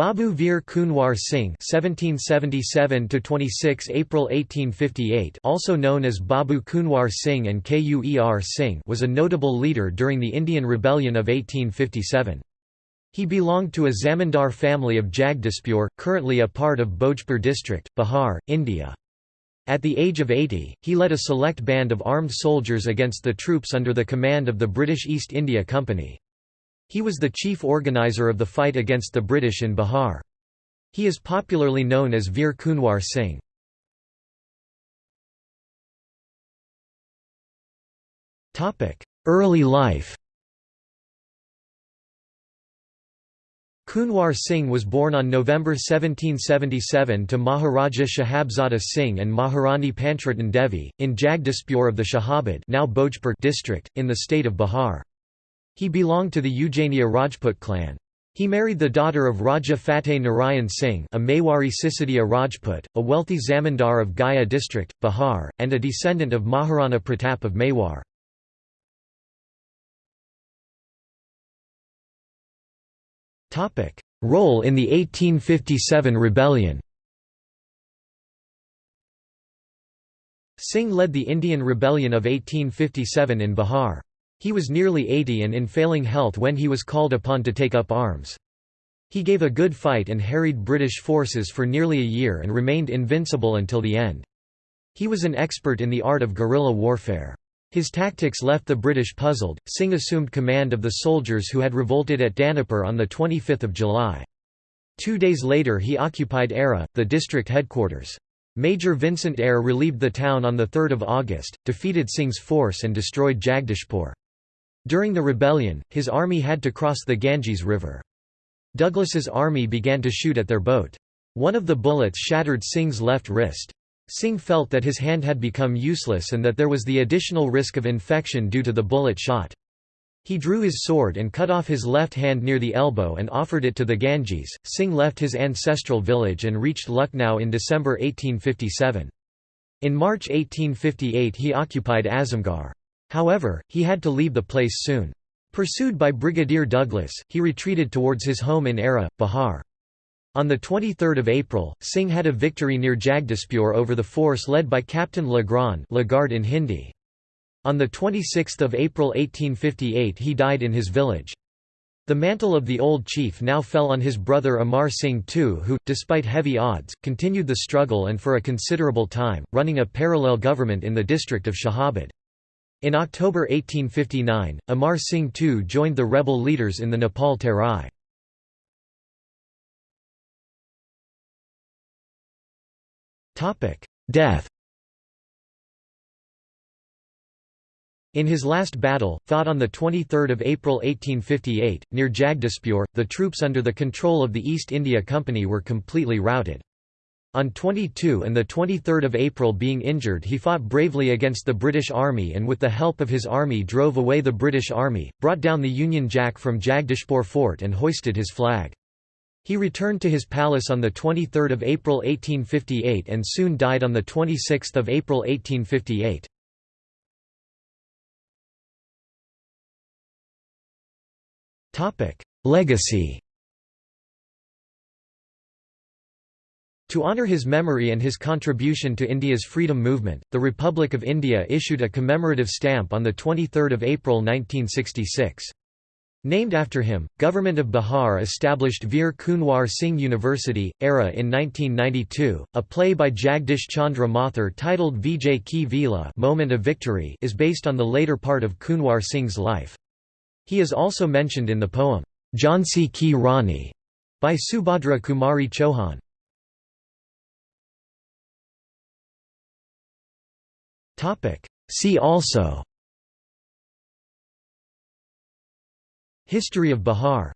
Babu Veer Kunwar Singh (1777–26 April 1858), also known as Babu Kunwar Singh and Kuer Singh, was a notable leader during the Indian Rebellion of 1857. He belonged to a zamindar family of Jagdishpur, currently a part of Bhojpur district, Bihar, India. At the age of 80, he led a select band of armed soldiers against the troops under the command of the British East India Company. He was the chief organizer of the fight against the British in Bihar. He is popularly known as Veer Kunwar Singh. Early life Kunwar Singh was born on November 1777 to Maharaja Shahabzada Singh and Maharani Panchrattan Devi, in Jagdishpur of the Shahabad now district, in the state of Bihar. He belonged to the Ujjainiya Rajput clan. He married the daughter of Raja Fateh Narayan Singh a Mewari Sisodia Rajput, a wealthy zamindar of Gaya district, Bihar, and a descendant of Maharana Pratap of Mewar. Role in the 1857 rebellion Singh led the Indian Rebellion of 1857 in Bihar. He was nearly 80 and in failing health when he was called upon to take up arms. He gave a good fight and harried British forces for nearly a year and remained invincible until the end. He was an expert in the art of guerrilla warfare. His tactics left the British puzzled. Singh assumed command of the soldiers who had revolted at Danapur on 25 July. Two days later he occupied Arrah, the district headquarters. Major Vincent Eyre relieved the town on 3 August, defeated Singh's force and destroyed Jagdishpur. During the rebellion, his army had to cross the Ganges River. Douglas's army began to shoot at their boat. One of the bullets shattered Singh's left wrist. Singh felt that his hand had become useless and that there was the additional risk of infection due to the bullet shot. He drew his sword and cut off his left hand near the elbow and offered it to the Ganges. Singh left his ancestral village and reached Lucknow in December 1857. In March 1858 he occupied Azamgarh. However, he had to leave the place soon. Pursued by Brigadier Douglas, he retreated towards his home in Arrah, Bihar. On 23 April, Singh had a victory near Jagdishpur over the force led by Captain Legrand Lagarde in Hindi. On 26 April 1858 he died in his village. The mantle of the old chief now fell on his brother Amar Singh II who, despite heavy odds, continued the struggle and for a considerable time, running a parallel government in the district of Shahabad. In October 1859, Amar Singh II joined the rebel leaders in the Nepal Terai. Death In his last battle, fought on 23 April 1858, near Jagdishpur, the troops under the control of the East India Company were completely routed. On 22 and 23 April being injured he fought bravely against the British Army and with the help of his army drove away the British Army, brought down the Union Jack from Jagdishpur fort and hoisted his flag. He returned to his palace on 23 April 1858 and soon died on 26 April 1858. Legacy To honour his memory and his contribution to India's freedom movement, the Republic of India issued a commemorative stamp on 23 April 1966. Named after him, Government of Bihar established Veer Kunwar Singh University, Arrah in 1992. A play by Jagdish Chandra Mathur titled Vijay Ki Vila Moment of Victory is based on the later part of Kunwar Singh's life. He is also mentioned in the poem, Jhansi Ki Rani by Subhadra Kumari Chauhan. See also. History of Bihar